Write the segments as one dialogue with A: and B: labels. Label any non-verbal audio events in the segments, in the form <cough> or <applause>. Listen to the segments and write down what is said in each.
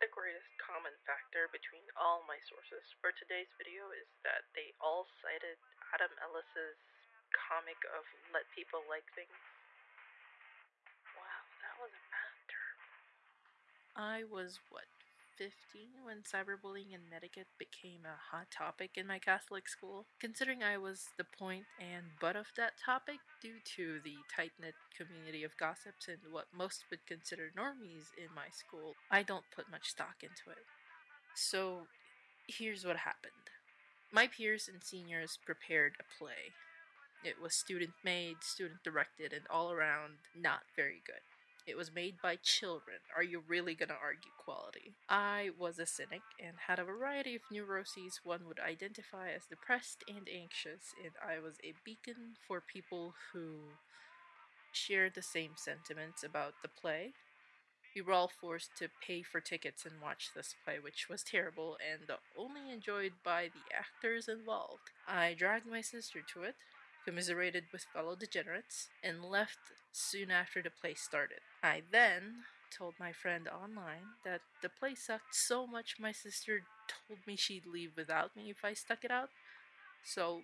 A: the greatest common factor between all my sources for today's video is that they all cited Adam Ellis's comic of Let People Like Things. Wow, that was a math term.
B: I was, what, 15 when cyberbullying in etiquette became a hot topic in my Catholic school. Considering I was the point and butt of that topic due to the tight knit community of gossips and what most would consider normies in my school, I don't put much stock into it. So here's what happened my peers and seniors prepared a play. It was student made, student directed, and all around not very good. It was made by children. Are you really gonna argue quality? I was a cynic and had a variety of neuroses one would identify as depressed and anxious, and I was a beacon for people who shared the same sentiments about the play. We were all forced to pay for tickets and watch this play, which was terrible and only enjoyed by the actors involved. I dragged my sister to it, commiserated with fellow degenerates, and left soon after the play started. I then told my friend online that the play sucked so much my sister told me she'd leave without me if I stuck it out. So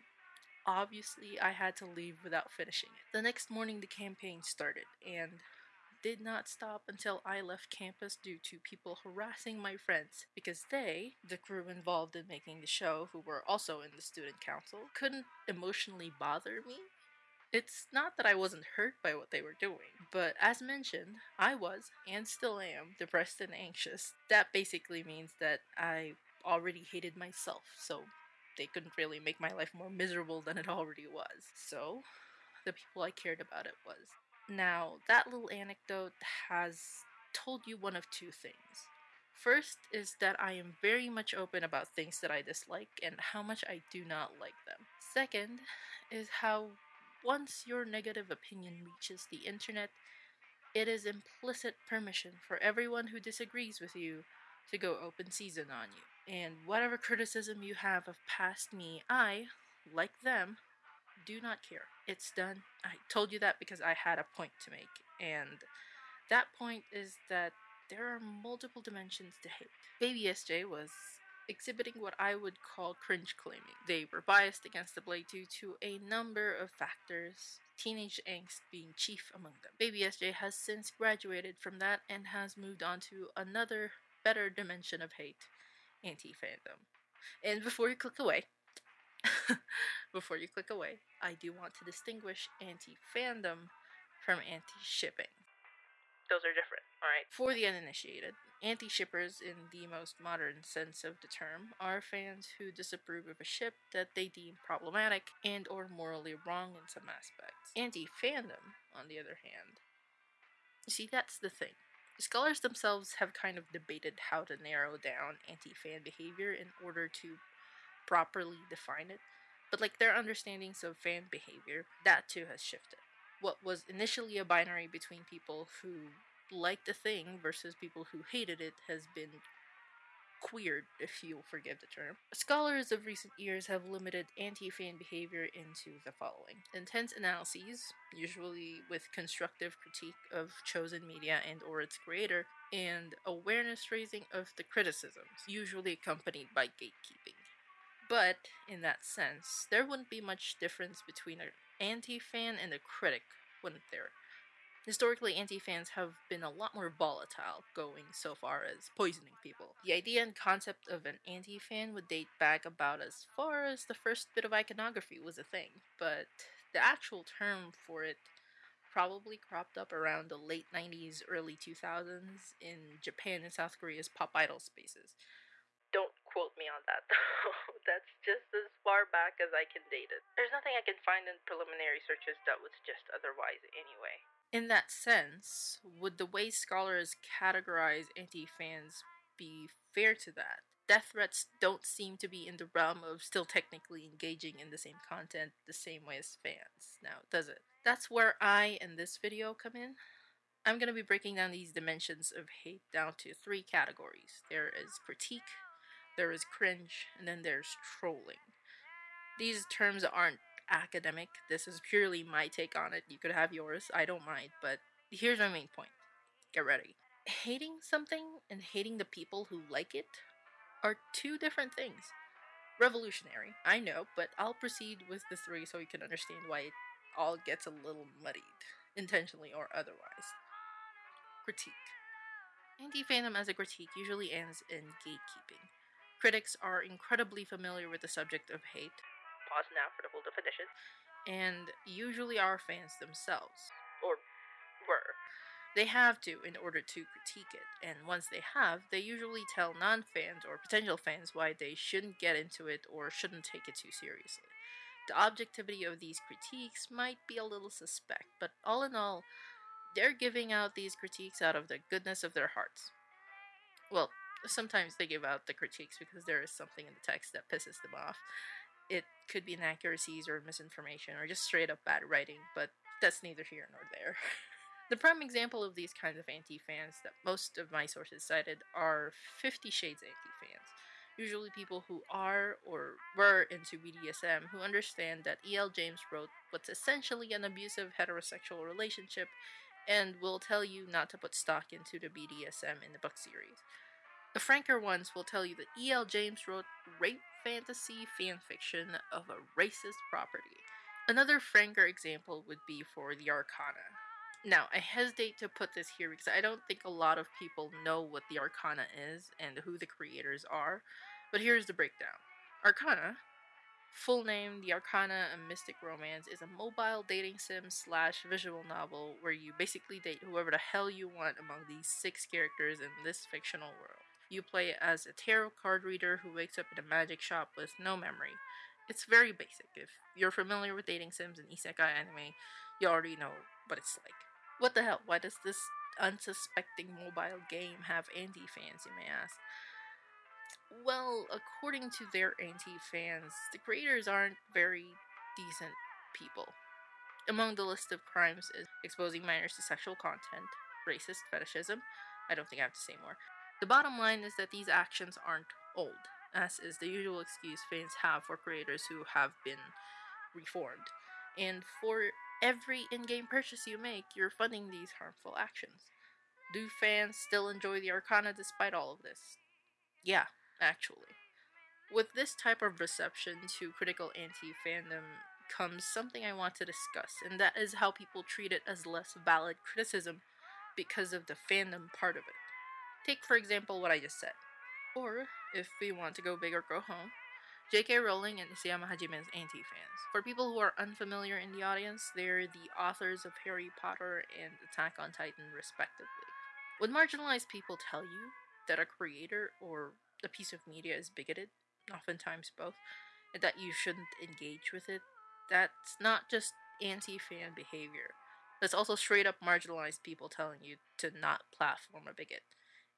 B: obviously I had to leave without finishing it. The next morning the campaign started and did not stop until I left campus due to people harassing my friends because they, the crew involved in making the show, who were also in the student council, couldn't emotionally bother me. It's not that I wasn't hurt by what they were doing, but as mentioned, I was, and still am, depressed and anxious. That basically means that I already hated myself, so they couldn't really make my life more miserable than it already was. So, the people I cared about it was now, that little anecdote has told you one of two things. First is that I am very much open about things that I dislike and how much I do not like them. Second is how once your negative opinion reaches the internet, it is implicit permission for everyone who disagrees with you to go open season on you. And whatever criticism you have of past me, I, like them, do not care. It's done. I told you that because I had a point to make. And that point is that there are multiple dimensions to hate. Baby SJ was exhibiting what I would call cringe claiming. They were biased against the Blade due to a number of factors, teenage angst being chief among them. Baby SJ has since graduated from that and has moved on to another better dimension of hate, anti fandom. And before you click away, <laughs> before you click away, I do want to distinguish anti fandom from anti shipping. Those are different, alright? For the uninitiated, anti shippers, in the most modern sense of the term, are fans who disapprove of a ship that they deem problematic and or morally wrong in some aspects. Anti fandom, on the other hand, you see, that's the thing. Scholars themselves have kind of debated how to narrow down anti fan behavior in order to properly define it, but like their understandings of fan behavior, that too has shifted. What was initially a binary between people who liked a thing versus people who hated it has been queered, if you'll forgive the term. Scholars of recent years have limited anti-fan behavior into the following. Intense analyses, usually with constructive critique of chosen media and or its creator, and awareness raising of the criticisms, usually accompanied by gatekeeping. But, in that sense, there wouldn't be much difference between an anti fan and a critic, wouldn't there? Historically, anti fans have been a lot more volatile, going so far as poisoning people. The idea and concept of an anti fan would date back about as far as the first bit of iconography was a thing, but the actual term for it probably cropped up around the late 90s, early 2000s in Japan and South Korea's pop idol spaces. Quote me on that <laughs> though. That's just as far back as I can date it. There's nothing I can find in preliminary searches that would suggest otherwise anyway. In that sense, would the way scholars categorize anti fans be fair to that? Death threats don't seem to be in the realm of still technically engaging in the same content the same way as fans, now does it? That's where I and this video come in. I'm going to be breaking down these dimensions of hate down to three categories. There is critique, there is cringe, and then there's trolling. These terms aren't academic. This is purely my take on it. You could have yours. I don't mind, but here's my main point. Get ready. Hating something and hating the people who like it are two different things. Revolutionary, I know, but I'll proceed with the three so you can understand why it all gets a little muddied, intentionally or otherwise. Critique. Anti fandom as a critique usually ends in gatekeeping. Critics are incredibly familiar with the subject of hate.
A: Pause now for the full definition.
B: And usually are fans themselves.
A: Or were.
B: They have to in order to critique it, and once they have, they usually tell non fans or potential fans why they shouldn't get into it or shouldn't take it too seriously. The objectivity of these critiques might be a little suspect, but all in all, they're giving out these critiques out of the goodness of their hearts. Well, sometimes they give out the critiques because there is something in the text that pisses them off. It could be inaccuracies or misinformation or just straight up bad writing, but that's neither here nor there. <laughs> The prime example of these kinds of anti fans that most of my sources cited are Fifty Shades anti fans. Usually, people who are or were into BDSM who understand that E.L. James wrote what's essentially an abusive heterosexual relationship and will tell you not to put stock into the BDSM in the book series. The franker ones will tell you that E.L. James wrote rape fantasy fanfiction of a racist property. Another franker example would be for the Arcana, now, I hesitate to put this here because I don't think a lot of people know what the Arcana is and who the creators are, but here's the breakdown. Arcana, full name The Arcana a Mystic Romance, is a mobile dating sim slash visual novel where you basically date whoever the hell you want among these six characters in this fictional world. You play as a tarot card reader who wakes up in a magic shop with no memory. It's very basic. If you're familiar with dating sims and isekai anime, you already know what it's like. What the hell? Why does this unsuspecting mobile game have anti fans, you may ask? Well, according to their anti fans, the creators aren't very decent people. Among the list of crimes is exposing minors to sexual content, racist fetishism. I don't think I have to say more. The bottom line is that these actions aren't old, as is the usual excuse fans have for creators who have been reformed. And for every in game purchase you make, you're funding these harmful actions. Do fans still enjoy the Arcana despite all of this? Yeah, actually. With this type of reception to critical anti fandom comes something I want to discuss, and that is how people treat it as less valid criticism because of the fandom part of it. Take, for example, what I just said. Or, if we want to go big or go home, J.K. Rowling and Isayama Hajime's anti-fans. For people who are unfamiliar in the audience, they're the authors of Harry Potter and Attack on Titan, respectively. When marginalized people tell you that a creator or a piece of media is bigoted, oftentimes both, and that you shouldn't engage with it, that's not just anti-fan behavior. That's also straight up marginalized people telling you to not platform a bigot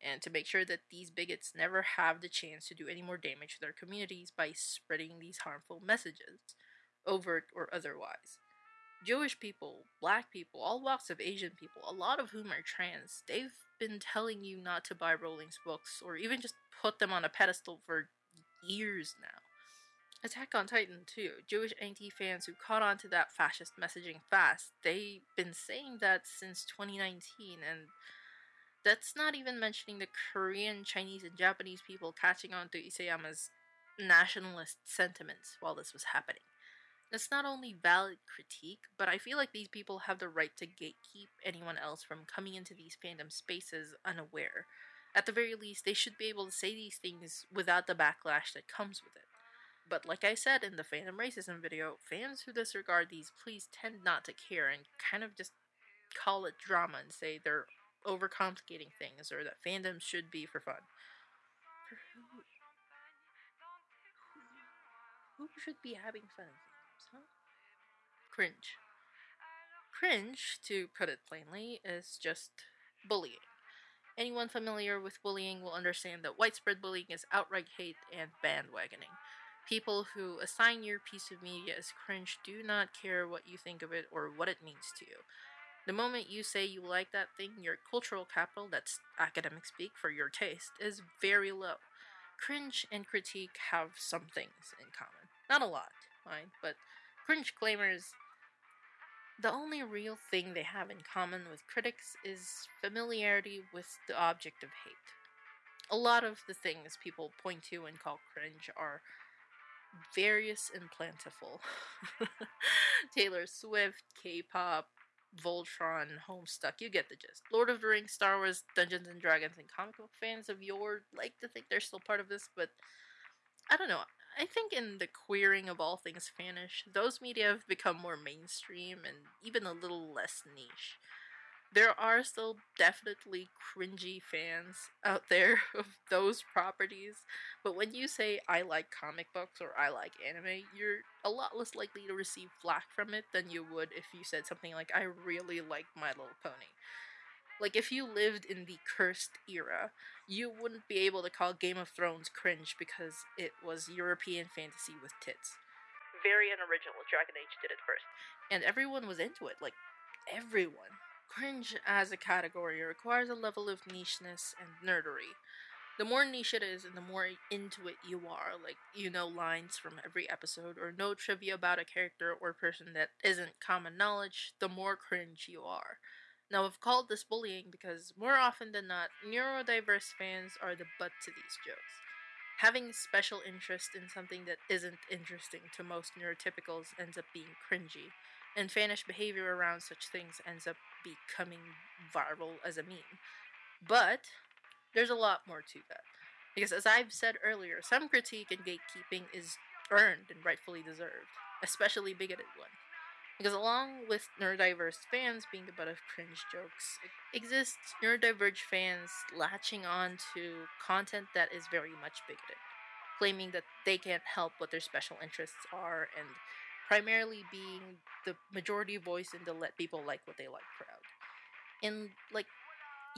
B: and to make sure that these bigots never have the chance to do any more damage to their communities by spreading these harmful messages, overt or otherwise. Jewish people, black people, all walks of Asian people, a lot of whom are trans, they've been telling you not to buy Rowling's books or even just put them on a pedestal for years now. Attack on Titan, too. Jewish anti fans who caught on to that fascist messaging fast, they've been saying that since 2019, and that's not even mentioning the Korean, Chinese, and Japanese people catching on to Isayama's nationalist sentiments while this was happening. That's not only valid critique, but I feel like these people have the right to gatekeep anyone else from coming into these fandom spaces unaware. At the very least, they should be able to say these things without the backlash that comes with it. But like I said in the fandom racism video, fans who disregard these pleas tend not to care and kind of just call it drama and say they're overcomplicating things or that fandoms should be for fun. For who? Who, who should be having fun fandoms, huh? Cringe. Cringe, to put it plainly, is just bullying. Anyone familiar with bullying will understand that widespread bullying is outright hate and bandwagoning. People who assign your piece of media as cringe do not care what you think of it or what it means to you. The moment you say you like that thing, your cultural capital, that's academic speak for your taste, is very low. Cringe and critique have some things in common. Not a lot, mind, but cringe claimers The only real thing they have in common with critics is familiarity with the object of hate. A lot of the things people point to and call cringe are various and plentiful. <laughs> Taylor Swift, K pop, Voltron, Homestuck, you get the gist. Lord of the Rings, Star Wars, Dungeons and Dragons, and comic book fans of yore like to think they're still part of this, but I don't know. I think in the queering of all things fanish, those media have become more mainstream and even a little less niche. There are still definitely cringy fans out there <laughs> of those properties, but when you say I like comic books or I like anime, you're a lot less likely to receive flack from it than you would if you said something like I really like My Little Pony. Like, if you lived in the cursed era, you wouldn't be able to call Game of Thrones cringe because it was European fantasy with tits.
A: Very unoriginal. Dragon Age did it first.
B: And everyone was into it. Like, everyone. Cringe as a category requires a level of nicheness and nerdery. The more niche it is and the more into it you are, like you know lines from every episode or know trivia about a character or person that isn't common knowledge, the more cringe you are. Now, I've called this bullying because more often than not, neurodiverse fans are the butt to these jokes. Having special interest in something that isn't interesting to most neurotypicals ends up being cringy, and fanish behavior around such things ends up becoming viral as a meme. But there's a lot more to that. Because as I've said earlier, some critique and gatekeeping is earned and rightfully deserved, especially bigoted one. Because along with neurodiverse fans being the butt of cringe jokes, exists neurodiverge fans latching on to content that is very much bigoted, claiming that they can't help what their special interests are, and primarily being the majority voice in the let people like what they like crowd. And, like,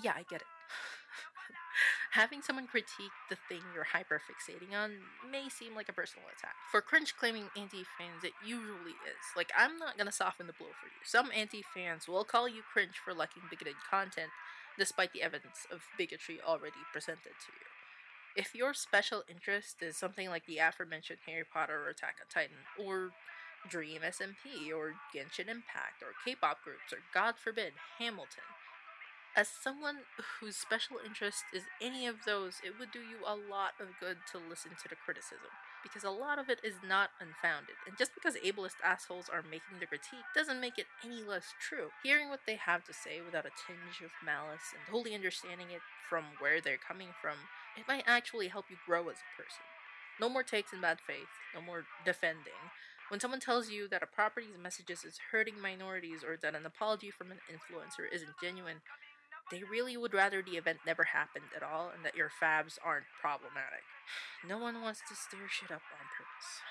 B: yeah, I get it. <laughs> Having someone critique the thing you're hyperfixating on may seem like a personal attack. For cringe claiming anti fans, it usually is. Like, I'm not gonna soften the blow for you. Some anti fans will call you cringe for liking bigoted content, despite the evidence of bigotry already presented to you. If your special interest is something like the aforementioned Harry Potter or Attack on Titan, or Dream SMP, or Genshin Impact, or K pop groups, or God forbid, Hamilton, as someone whose special interest is any of those, it would do you a lot of good to listen to the criticism, because a lot of it is not unfounded, and just because ableist assholes are making the critique doesn't make it any less true. Hearing what they have to say without a tinge of malice and wholly understanding it from where they're coming from, it might actually help you grow as a person. No more takes in bad faith, no more defending. When someone tells you that a property's messages is hurting minorities or that an apology from an influencer isn't genuine, they really would rather the event never happened at all and that your fabs aren't problematic. No one wants to stir shit up on purpose.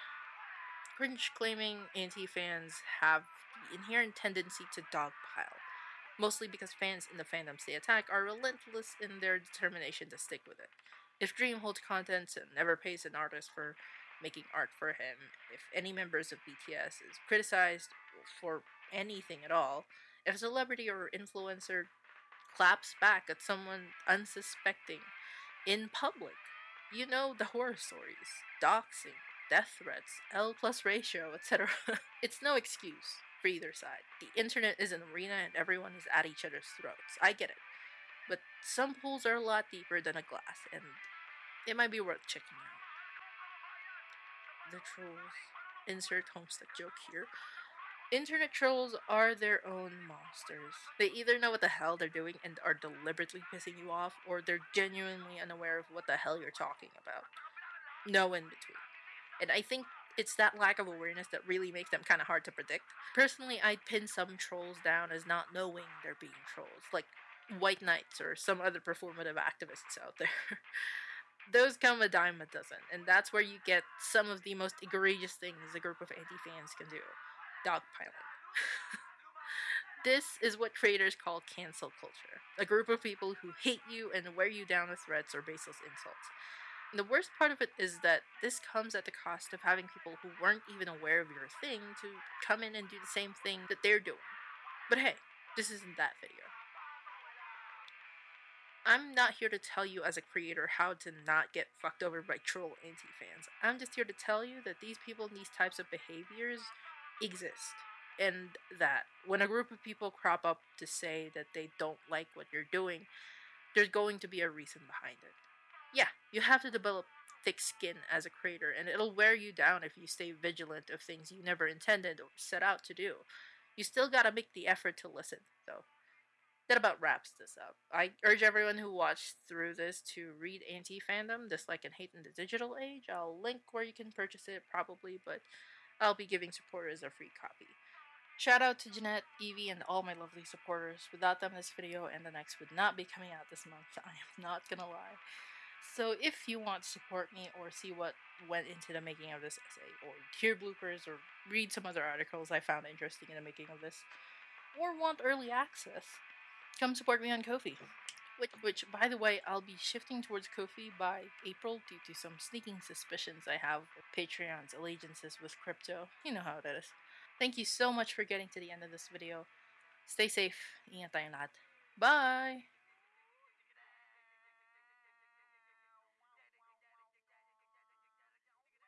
B: Cringe claiming anti fans have the inherent tendency to dogpile, mostly because fans in the fandoms they attack are relentless in their determination to stick with it. If Dream holds content and never pays an artist for making art for him, if any members of BTS is criticized for anything at all, if a celebrity or influencer claps back at someone unsuspecting in public. You know the horror stories, doxing, death threats, L plus ratio, etc. <laughs> it's no excuse for either side. The internet is an arena and everyone is at each other's throats. I get it. But some pools are a lot deeper than a glass, and it might be worth checking out. The trolls. Insert Homestuck joke here. Internet trolls are their own monsters. They either know what the hell they're doing and are deliberately pissing you off, or they're genuinely unaware of what the hell you're talking about. No in between. And I think it's that lack of awareness that really makes them kind of hard to predict. Personally, I'd pin some trolls down as not knowing they're being trolls, like White Knights or some other performative activists out there. <laughs> Those come a dime a dozen, and that's where you get some of the most egregious things a group of anti fans can do dogpiling. <laughs> this is what creators call cancel culture a group of people who hate you and wear you down with threats or baseless insults. And the worst part of it is that this comes at the cost of having people who weren't even aware of your thing to come in and do the same thing that they're doing. But hey, this isn't that video. I'm not here to tell you as a creator how to not get fucked over by troll anti fans. I'm just here to tell you that these people and these types of behaviors exist. and that when a group of people crop up to say that they don't like what you're doing, there's going to be a reason behind it. Yeah, you have to develop thick skin as a creator, and it'll wear you down if you stay vigilant of things you never intended or set out to do. You still gotta make the effort to listen, though. That about wraps this up. I urge everyone who watched through this to read Anti Fandom, Dislike and Hate in the Digital Age. I'll link where you can purchase it, probably, but I'll be giving supporters a free copy. Shout out to Jeanette, Evie, and all my lovely supporters. Without them, this video and the next would not be coming out this month. <laughs> I am not gonna lie. So if you want to support me or see what went into the making of this essay, or hear bloopers, or read some other articles I found interesting in the making of this, or want early access, come support me on Ko-fi. Which, which, by the way, I'll be shifting towards Ko-fi by April due to some sneaking suspicions I have with Patreon's allegiances with crypto. You know how it is. Thank you so much for getting to the end of this video. Stay safe. Ingat. Bye!